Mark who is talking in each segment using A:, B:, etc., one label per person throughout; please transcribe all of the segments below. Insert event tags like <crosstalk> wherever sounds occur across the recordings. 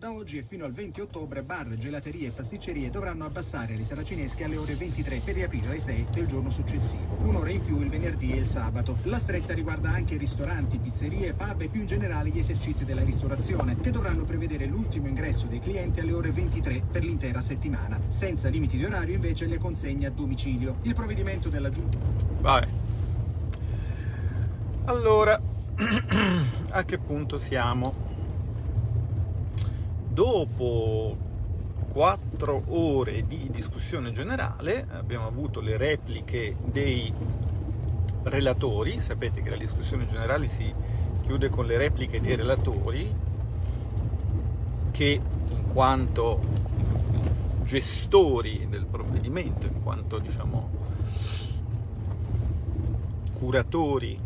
A: Da oggi e fino al 20 ottobre bar, gelaterie e pasticcerie dovranno abbassare le saracinesche alle ore 23 per riaprire alle 6 del giorno successivo. Un'ora in più il venerdì e il sabato. La stretta riguarda anche ristoranti, pizzerie, pub e più in generale gli esercizi della ristorazione, che dovranno prevedere l'ultimo ingresso dei clienti alle ore 23 per l'intera settimana. Senza limiti di orario invece le consegne a domicilio. Il provvedimento della giunta...
B: Vabbè. Allora, <clears throat> a che punto siamo? Dopo quattro ore di discussione generale abbiamo avuto le repliche dei relatori, sapete che la discussione generale si chiude con le repliche dei relatori che in quanto gestori del provvedimento, in quanto diciamo curatori,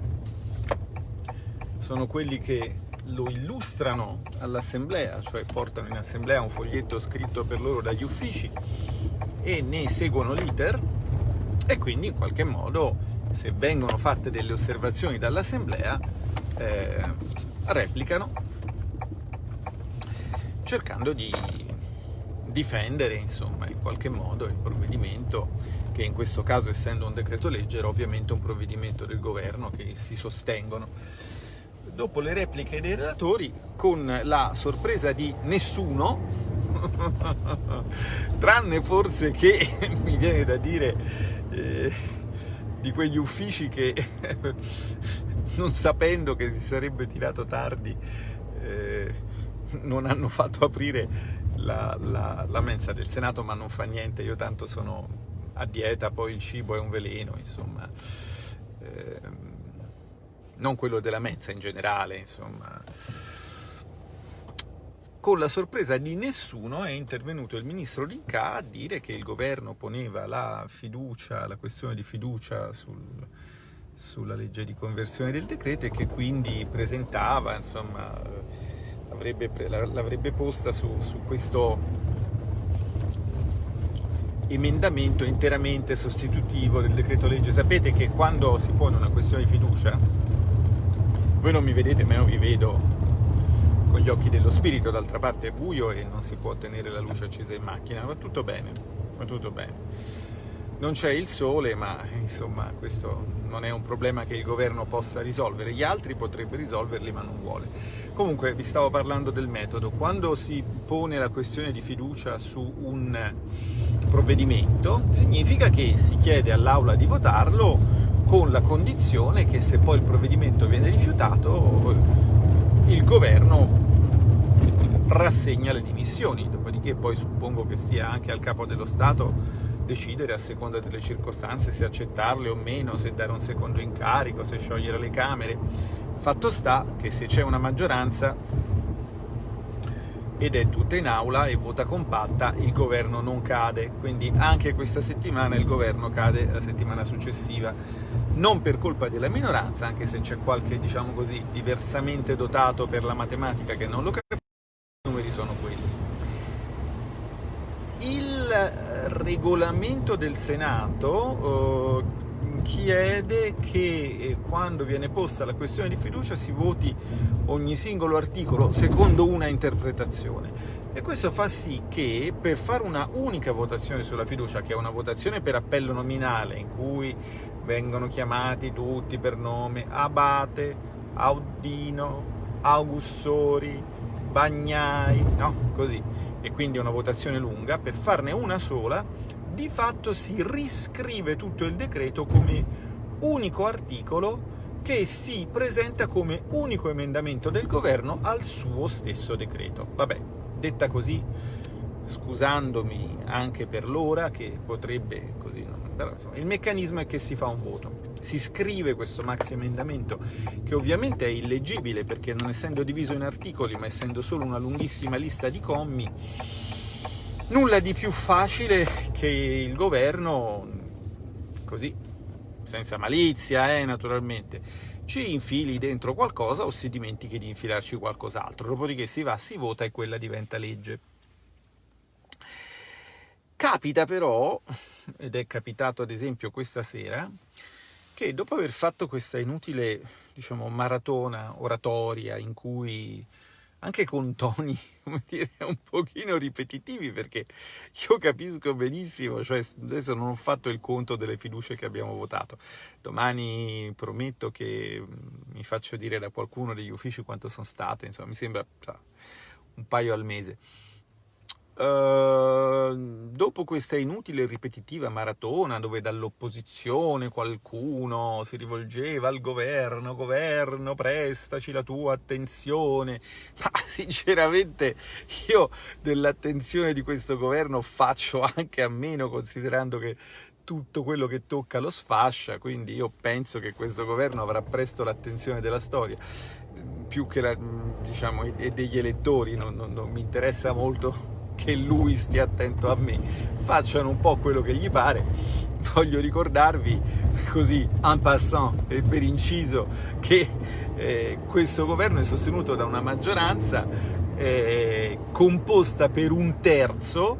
B: sono quelli che lo illustrano all'assemblea, cioè portano in assemblea un foglietto scritto per loro dagli uffici e ne seguono l'iter e quindi in qualche modo se vengono fatte delle osservazioni dall'assemblea eh, replicano cercando di difendere insomma in qualche modo il provvedimento che in questo caso essendo un decreto legge era ovviamente un provvedimento del governo che si sostengono dopo le repliche dei relatori, con la sorpresa di nessuno, <laughs> tranne forse che, <laughs> mi viene da dire, eh, di quegli uffici che, <laughs> non sapendo che si sarebbe tirato tardi, eh, non hanno fatto aprire la, la, la mensa del Senato, ma non fa niente, io tanto sono a dieta, poi il cibo è un veleno, insomma... Eh, non quello della mensa in generale, insomma. Con la sorpresa di nessuno è intervenuto il ministro Rinca a dire che il governo poneva la fiducia, la questione di fiducia sul, sulla legge di conversione del decreto e che quindi presentava, insomma, l'avrebbe posta su, su questo emendamento interamente sostitutivo del decreto legge. Sapete che quando si pone una questione di fiducia voi non mi vedete ma io vi vedo con gli occhi dello spirito, d'altra parte è buio e non si può tenere la luce accesa in macchina, va tutto bene, va tutto bene. Non c'è il sole, ma insomma questo non è un problema che il governo possa risolvere, gli altri potrebbe risolverli ma non vuole. Comunque vi stavo parlando del metodo, quando si pone la questione di fiducia su un provvedimento significa che si chiede all'Aula di votarlo con la condizione che se poi il provvedimento viene rifiutato il governo rassegna le dimissioni, dopodiché poi suppongo che sia anche al capo dello Stato decidere a seconda delle circostanze se accettarle o meno, se dare un secondo incarico, se sciogliere le Camere. Fatto sta che se c'è una maggioranza ed è tutta in aula e vota compatta, il governo non cade, quindi anche questa settimana il governo cade la settimana successiva, non per colpa della minoranza, anche se c'è qualche, diciamo così, diversamente dotato per la matematica che non lo capisce, i numeri sono quelli. Il regolamento del Senato eh, chiede che eh, quando viene posta la questione di fiducia si voti ogni singolo articolo secondo una interpretazione e questo fa sì che per fare una unica votazione sulla fiducia, che è una votazione per appello nominale in cui vengono chiamati tutti per nome Abate, Audino, Augussori, Bagnai, no? Così. E quindi una votazione lunga, per farne una sola di fatto si riscrive tutto il decreto come unico articolo che si presenta come unico emendamento del governo al suo stesso decreto. Vabbè, detta così, scusandomi anche per l'ora, che potrebbe così... Però, insomma, il meccanismo è che si fa un voto. Si scrive questo maxi emendamento, che ovviamente è illeggibile, perché non essendo diviso in articoli, ma essendo solo una lunghissima lista di commi, Nulla di più facile che il governo, così, senza malizia, eh, naturalmente, ci infili dentro qualcosa o si dimentichi di infilarci qualcos'altro, dopodiché si va, si vota e quella diventa legge. Capita però, ed è capitato ad esempio questa sera, che dopo aver fatto questa inutile, diciamo, maratona oratoria in cui anche con toni, <laughs> come dire, un pochino ripetitivi, perché io capisco benissimo, cioè adesso non ho fatto il conto delle fiducie che abbiamo votato, domani prometto che mm, mi faccio dire da qualcuno degli uffici quanto sono state, insomma mi sembra un paio al mese. Uh, dopo questa inutile e ripetitiva maratona dove dall'opposizione qualcuno si rivolgeva al governo, governo prestaci la tua attenzione, <laughs> ma sinceramente io dell'attenzione di questo governo faccio anche a meno considerando che tutto quello che tocca lo sfascia, quindi io penso che questo governo avrà presto l'attenzione della storia, più che la, diciamo, degli elettori, non, non, non mi interessa molto che lui stia attento a me, facciano un po' quello che gli pare. Voglio ricordarvi così en passant e per inciso che eh, questo governo è sostenuto da una maggioranza eh, composta per un terzo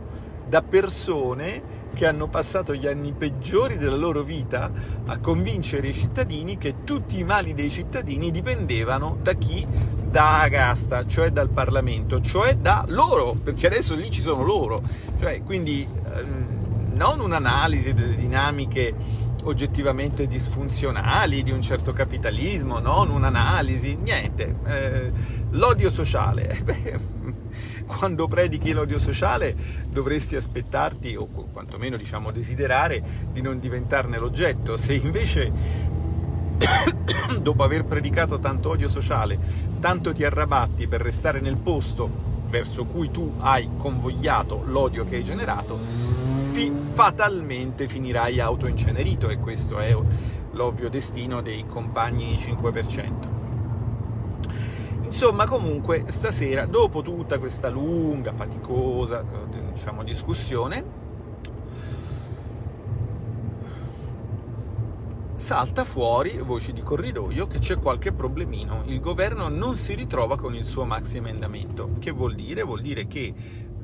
B: da persone che hanno passato gli anni peggiori della loro vita a convincere i cittadini che tutti i mali dei cittadini dipendevano da chi da Agasta, cioè dal Parlamento, cioè da loro, perché adesso lì ci sono loro. Cioè, quindi ehm, non un'analisi delle dinamiche oggettivamente disfunzionali di un certo capitalismo, non un'analisi, niente. Eh, l'odio sociale. <laughs> Beh, quando predichi l'odio sociale dovresti aspettarti, o quantomeno diciamo desiderare, di non diventarne l'oggetto. Se invece dopo aver predicato tanto odio sociale, tanto ti arrabatti per restare nel posto verso cui tu hai convogliato l'odio che hai generato, fi fatalmente finirai autoincenerito e questo è l'ovvio destino dei compagni 5%. Insomma, comunque, stasera, dopo tutta questa lunga, faticosa, diciamo, discussione, salta fuori, voci di corridoio, che c'è qualche problemino. Il governo non si ritrova con il suo maxi emendamento. Che vuol dire? Vuol dire che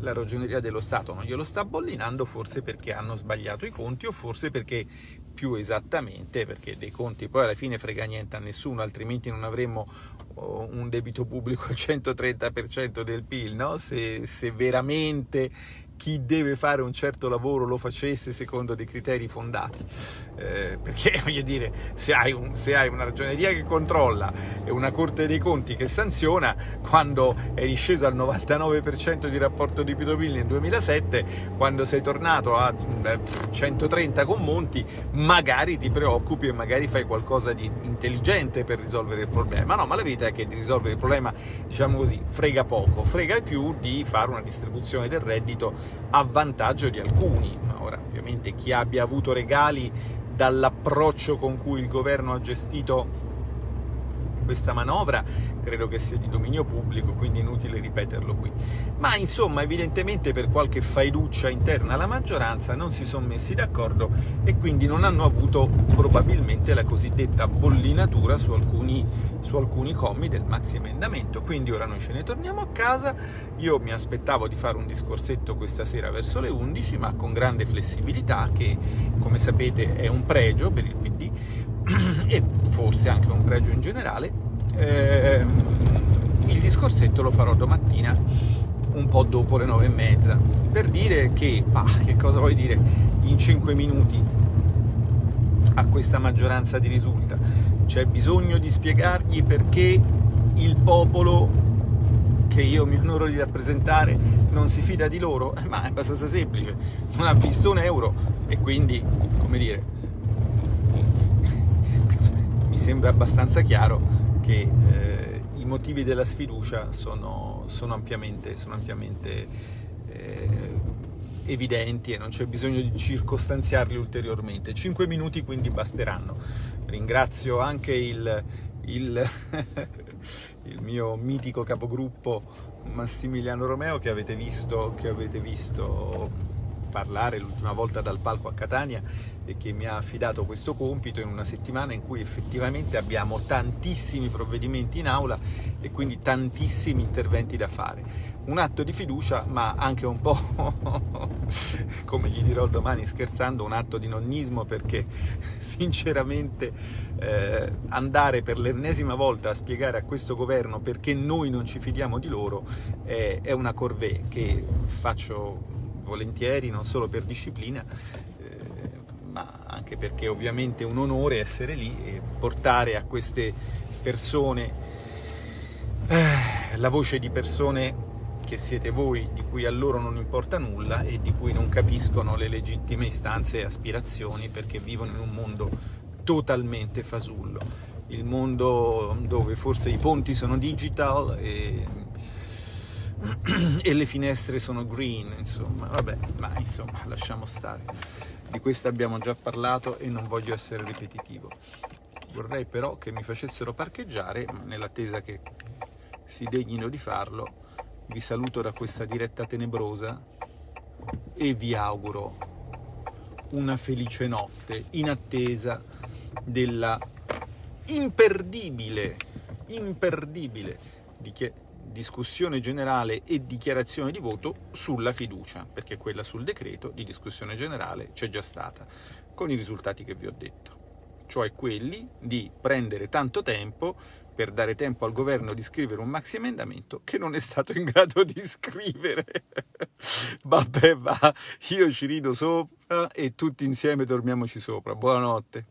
B: la ragioneria dello Stato non glielo sta bollinando, forse perché hanno sbagliato i conti o forse perché più esattamente, perché dei conti poi alla fine frega niente a nessuno, altrimenti non avremmo oh, un debito pubblico al 130% del PIL, no? se, se veramente chi deve fare un certo lavoro lo facesse secondo dei criteri fondati. Eh, perché, <laughs> voglio dire, se hai, un, se hai, una ragioneria che controlla e una Corte dei Conti che sanziona, quando eri sceso al 99% di rapporto di PIL nel 2007, quando sei tornato a 130 con Monti, magari ti preoccupi e magari fai qualcosa di intelligente per risolvere il problema. No, ma la verità è che di risolvere il problema, diciamo così, frega poco, frega più di fare una distribuzione del reddito a vantaggio di alcuni. Ora, ovviamente chi abbia avuto regali dall'approccio con cui il governo ha gestito questa manovra credo che sia di dominio pubblico, quindi inutile ripeterlo qui. Ma insomma, evidentemente per qualche faiduccia interna alla maggioranza non si sono messi d'accordo e quindi non hanno avuto probabilmente la cosiddetta bollinatura su alcuni, su alcuni commi del maxi emendamento. Quindi ora noi ce ne torniamo a casa, io mi aspettavo di fare un discorsetto questa sera verso le 11, ma con grande flessibilità, che come sapete è un pregio per il PD, e forse anche un pregio in generale, eh, il discorsetto lo farò domattina un po' dopo le nove e mezza per dire che, ah, che cosa vuoi dire, in cinque minuti a questa maggioranza di risulta? C'è bisogno di spiegargli perché il popolo che io mi onoro di rappresentare non si fida di loro, ma è abbastanza semplice, non ha visto un euro e quindi, come dire, sembra abbastanza chiaro che eh, i motivi della sfiducia sono, sono ampiamente, sono ampiamente eh, evidenti e non c'è bisogno di circostanziarli ulteriormente. Cinque minuti quindi basteranno. Ringrazio anche il, il, <laughs> il mio mitico capogruppo Massimiliano Romeo che avete visto, che avete visto parlare l'ultima volta dal palco a Catania e che mi ha affidato questo compito in una settimana in cui effettivamente abbiamo tantissimi provvedimenti in aula e quindi tantissimi interventi da fare. un atto di fiducia, ma anche un po', <laughs> come gli dirò domani scherzando, un atto di nonnismo, perché <laughs> sinceramente eh, andare per l'ennesima volta a spiegare a questo governo perché noi non ci fidiamo di loro è, è una corvée che faccio volentieri, non solo per disciplina, eh, ma anche perché ovviamente è un onore essere lì e portare a queste persone eh, la voce di persone che siete voi, di cui a loro non importa nulla e di cui non capiscono le legittime istanze e aspirazioni perché vivono in un mondo totalmente fasullo. Il mondo dove forse i ponti sono digital e, <clears throat> e le finestre sono green, insomma, vabbè, ma insomma, lasciamo stare. Di questo abbiamo già parlato e non voglio essere ripetitivo. Vorrei però che mi facessero parcheggiare, nell'attesa che si degnino di farlo, vi saluto da questa diretta tenebrosa e vi auguro una felice notte in attesa della imperdibile, imperdibile discussione generale e dichiarazione di voto sulla fiducia, perché quella sul decreto di discussione generale c'è già stata, con i risultati che vi ho detto, cioè quelli di prendere tanto tempo per dare tempo al governo di scrivere un maxi emendamento che non è stato in grado di scrivere. <laughs> Vabbè, va, io ci rido sopra e tutti insieme dormiamoci sopra. Buonanotte.